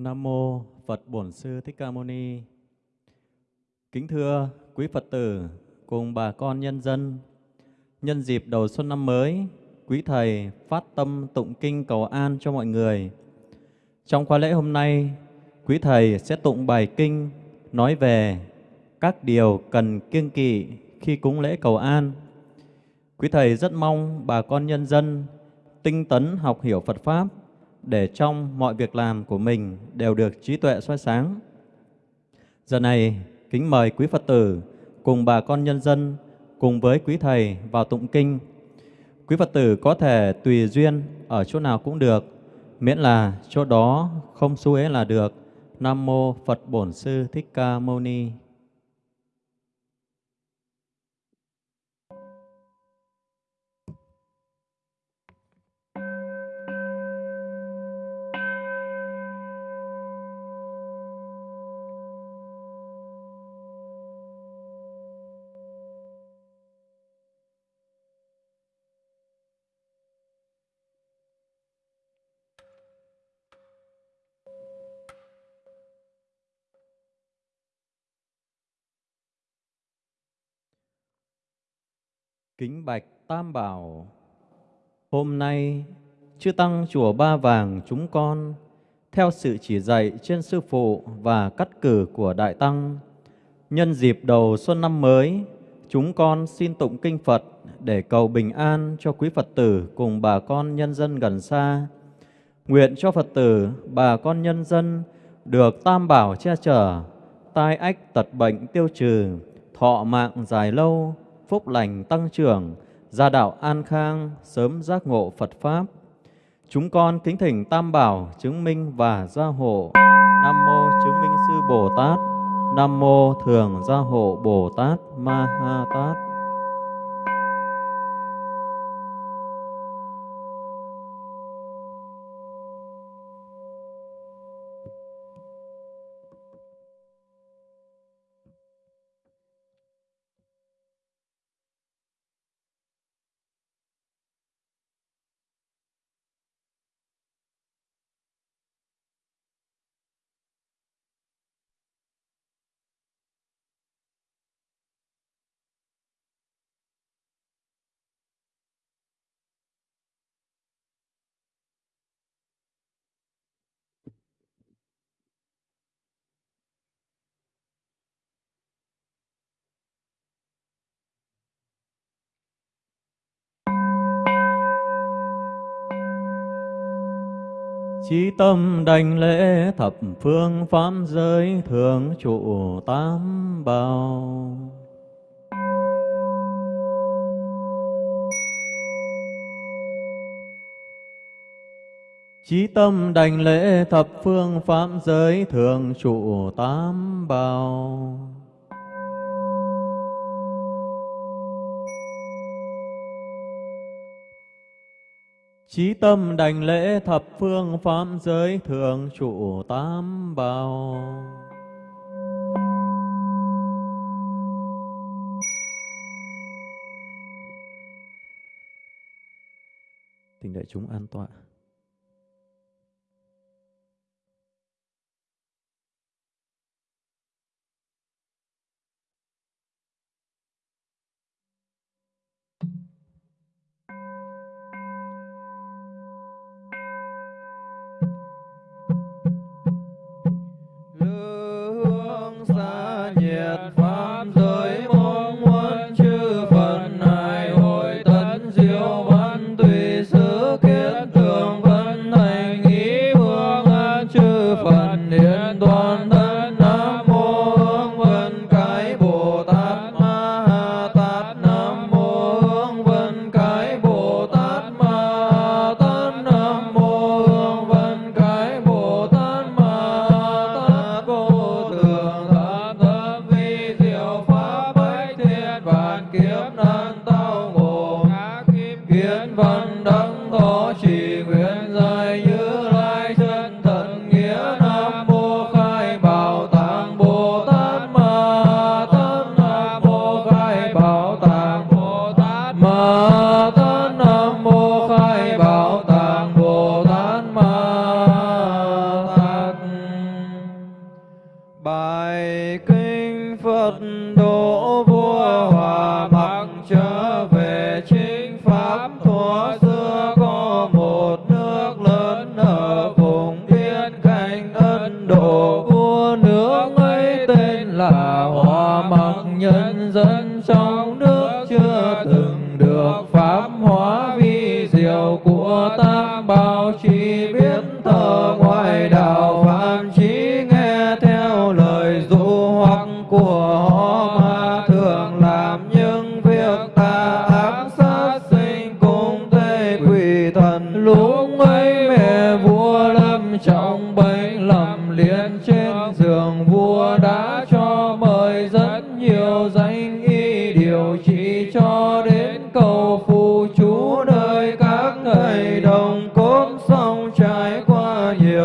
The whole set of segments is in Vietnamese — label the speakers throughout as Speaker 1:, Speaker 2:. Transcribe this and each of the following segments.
Speaker 1: Nam mô Phật Bổn Sư Thích Ca Mâu Ni. Kính thưa quý Phật tử cùng bà con nhân dân, nhân dịp đầu xuân năm mới, quý thầy phát tâm tụng kinh cầu an cho mọi người. Trong khóa lễ hôm nay, quý thầy sẽ tụng bài kinh nói về các điều cần kiêng kỵ khi cúng lễ cầu an. Quý thầy rất mong bà con nhân dân tinh tấn học hiểu Phật pháp để trong mọi việc làm của mình đều được trí tuệ soi sáng. Giờ này, kính mời quý Phật tử cùng bà con nhân dân cùng với quý thầy vào tụng kinh. Quý Phật tử có thể tùy duyên ở chỗ nào cũng được, miễn là chỗ đó không xu ế là được. Nam mô Phật Bổn Sư Thích Ca Mâu Ni. Kính bạch Tam Bảo Hôm nay, Chư Tăng Chùa Ba Vàng chúng con, theo sự chỉ dạy trên Sư Phụ và cắt cử của Đại Tăng, nhân dịp đầu xuân năm mới, chúng con xin tụng kinh Phật để cầu bình an cho quý Phật tử cùng bà con nhân dân gần xa. Nguyện cho Phật tử, bà con nhân dân được Tam Bảo che chở, tai ách tật bệnh tiêu trừ, thọ mạng dài lâu, phúc lành tăng trưởng, gia đạo an khang, sớm giác ngộ Phật Pháp. Chúng con kính thỉnh Tam Bảo chứng minh và gia hộ. Nam Mô chứng minh sư Bồ Tát, Nam Mô thường gia hộ Bồ Tát Ma Ha Tát. Chí tâm đảnh lễ thập phương pháp giới thường trụ tám bào, Chí tâm đảnh lễ thập phương pháp giới thường trụ tám bào. Chí tâm đảnh lễ thập phương pháp giới thượng trụ tám bào tình đại chúng an tọa.
Speaker 2: là hòa mặc nhân dân trong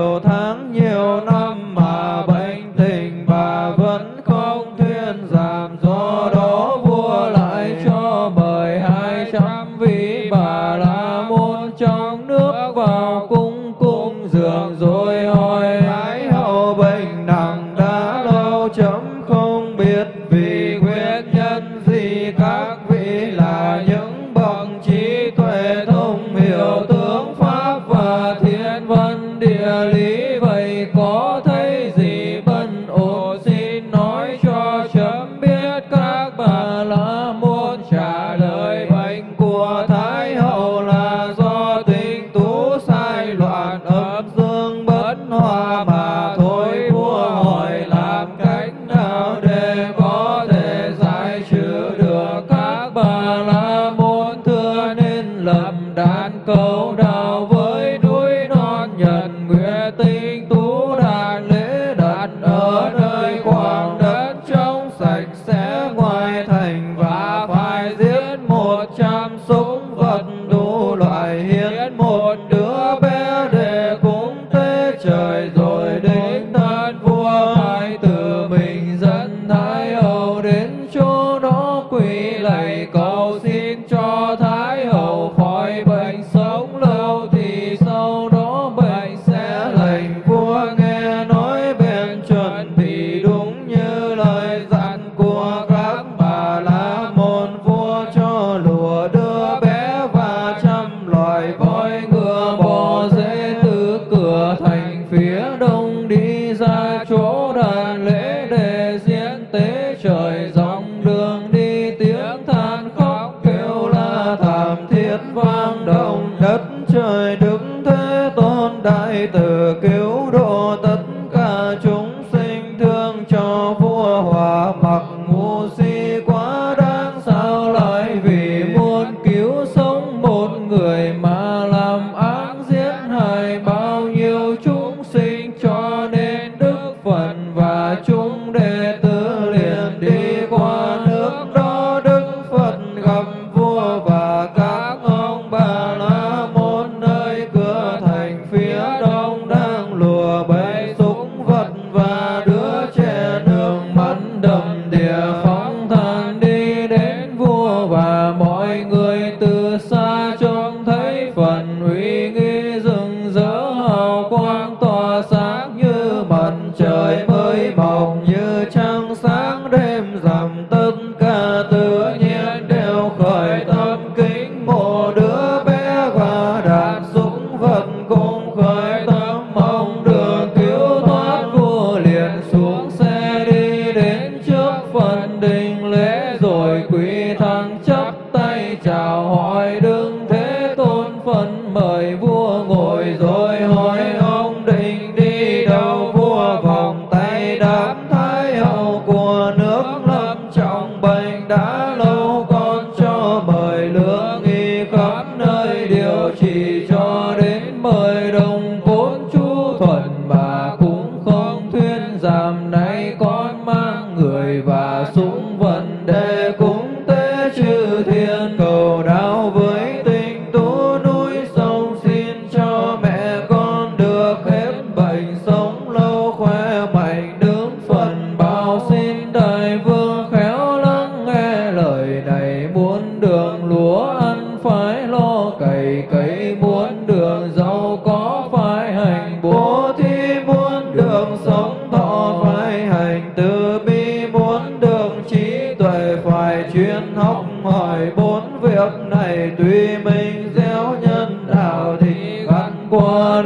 Speaker 2: nhiều tháng nhiều năm. seco. mộng như trăng sáng đêm thuận bà cũng không thuyên giảm nay qua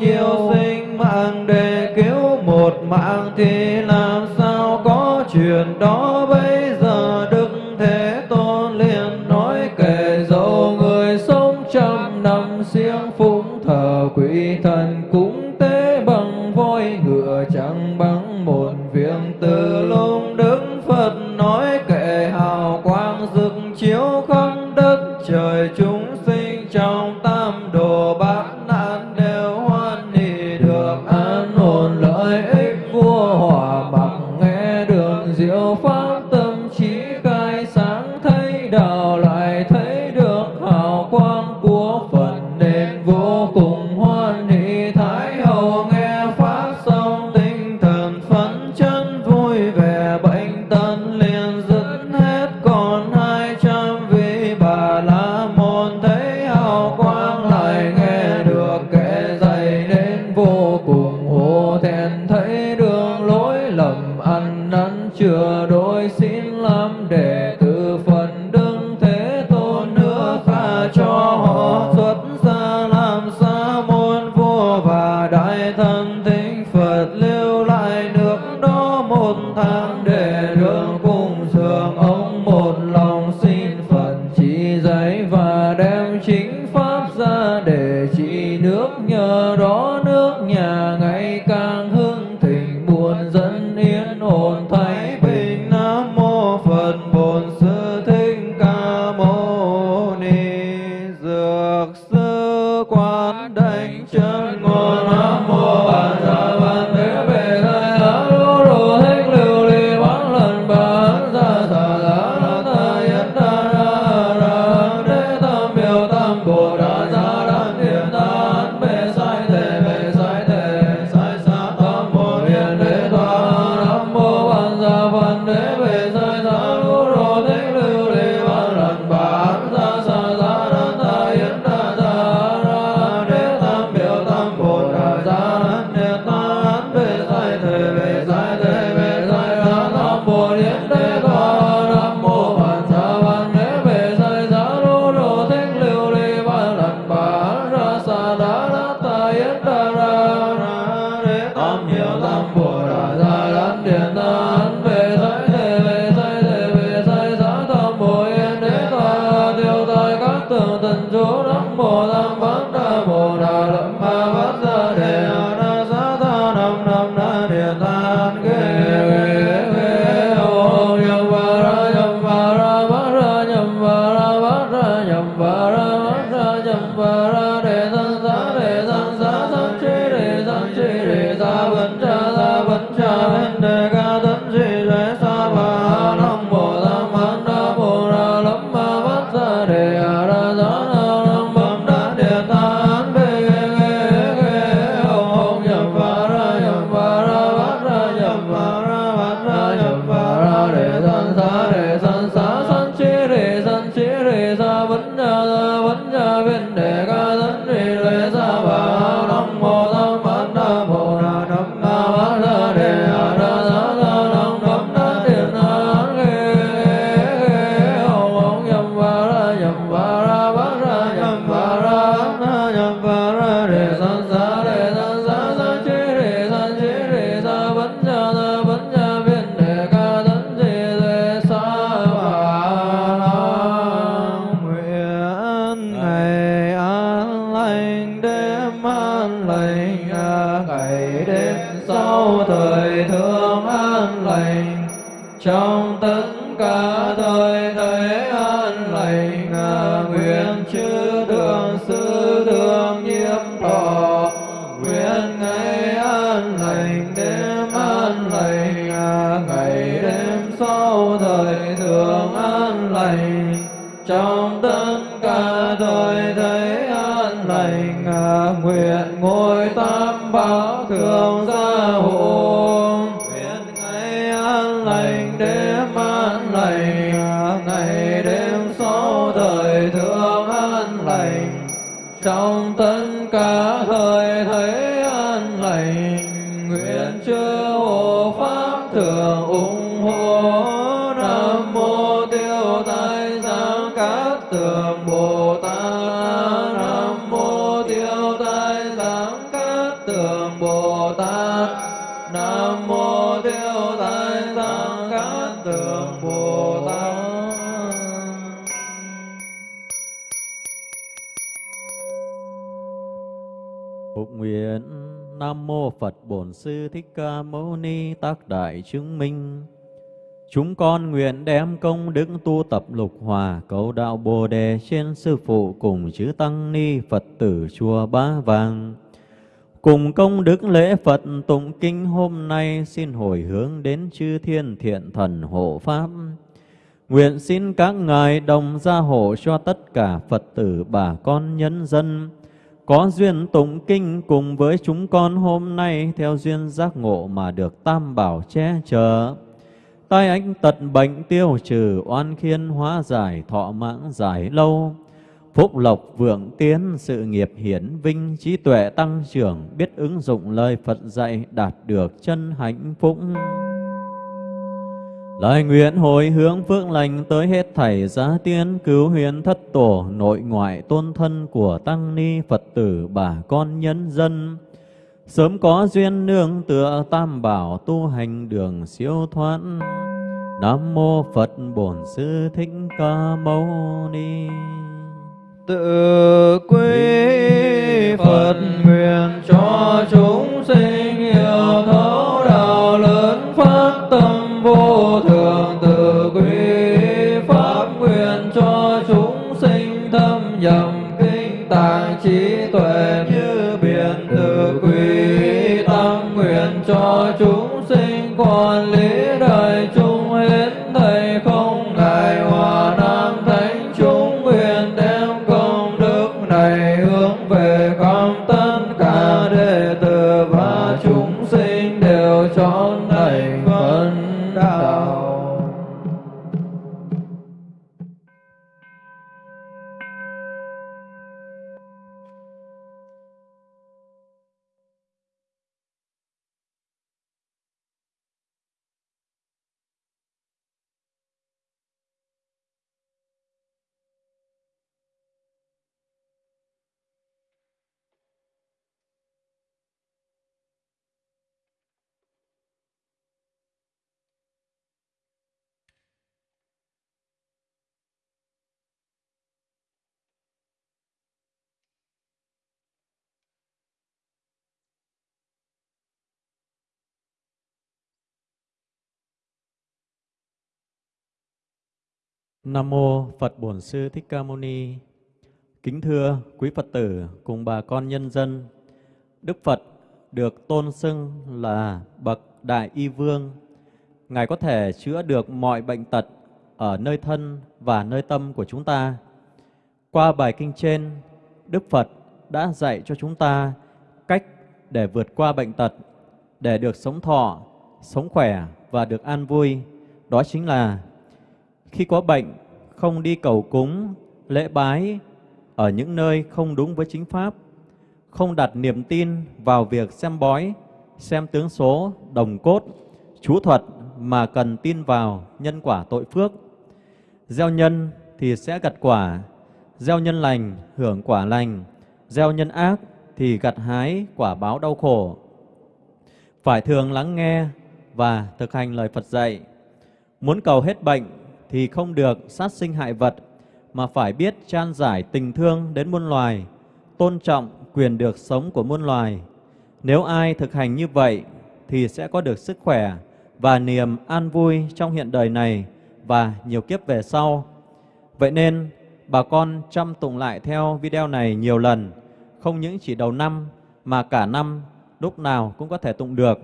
Speaker 2: nhiêu sinh mạng để cứu một mạng thì Hare Mô Phật Bổn Sư Thích Ca Mâu Ni
Speaker 1: Tác Đại Chứng Minh Chúng con nguyện đem công đức tu tập lục hòa cầu đạo Bồ Đề trên Sư Phụ cùng chư Tăng Ni Phật tử chùa Ba Vàng. Cùng công đức lễ Phật tụng kinh hôm nay xin hồi hướng đến chư thiên thiện thần hộ Pháp. Nguyện xin các ngài đồng gia hộ cho tất cả Phật tử bà con nhân dân có duyên tụng kinh cùng với chúng con hôm nay theo duyên giác ngộ mà được tam bảo che chở. Tai ánh tật bệnh tiêu trừ, oan khiên hóa giải, thọ mãn giải lâu. Phúc lộc vượng tiến, sự nghiệp hiển vinh, trí tuệ tăng trưởng, biết ứng dụng lời Phật dạy, đạt được chân hạnh phúc. Lời nguyện hồi hướng phước lành tới hết thảy giá tiên cứu huyền thất tổ nội ngoại tôn thân của tăng ni Phật tử bà con nhân dân. Sớm có duyên nương tựa tam bảo tu hành đường siêu thoát. Nam mô Phật Bổn Sư Thích Ca Mâu Ni.
Speaker 2: tự quy Phật nguyện cho chúng sinh hiểu thấu đạo lớn phát tâm vô thường
Speaker 1: Nam mô Phật Bổn Sư Thích Ca Mâu Ni. Kính thưa quý Phật tử cùng bà con nhân dân, Đức Phật được tôn xưng là bậc đại y vương. Ngài có thể chữa được mọi bệnh tật ở nơi thân và nơi tâm của chúng ta. Qua bài kinh trên, Đức Phật đã dạy cho chúng ta cách để vượt qua bệnh tật, để được sống thọ, sống khỏe và được an vui. Đó chính là khi có bệnh, không đi cầu cúng, lễ bái ở những nơi không đúng với chính pháp, không đặt niềm tin vào việc xem bói, xem tướng số, đồng cốt, chú thuật mà cần tin vào nhân quả tội phước. Gieo nhân thì sẽ gặt quả, gieo nhân lành hưởng quả lành, gieo nhân ác thì gặt hái quả báo đau khổ. Phải thường lắng nghe và thực hành lời Phật dạy. Muốn cầu hết bệnh thì không được sát sinh hại vật, mà phải biết chan giải tình thương đến muôn loài, tôn trọng quyền được sống của muôn loài. Nếu ai thực hành như vậy thì sẽ có được sức khỏe và niềm an vui trong hiện đời này và nhiều kiếp về sau. Vậy nên, bà con chăm tụng lại theo video này nhiều lần, không những chỉ đầu năm mà cả năm lúc nào cũng có thể tụng được.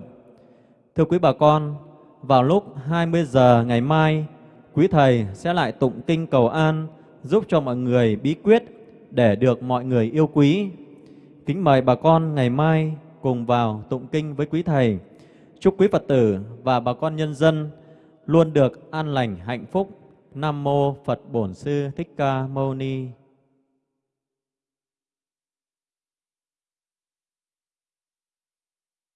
Speaker 1: Thưa quý bà con, vào lúc 20 giờ ngày mai, quý Thầy sẽ lại tụng kinh cầu an, giúp cho mọi người bí quyết để được mọi người yêu quý. Kính mời bà con ngày mai cùng vào tụng kinh với quý Thầy. Chúc quý Phật tử và bà con nhân dân luôn được an lành hạnh phúc. Nam Mô Phật Bổn Sư Thích Ca Mâu Ni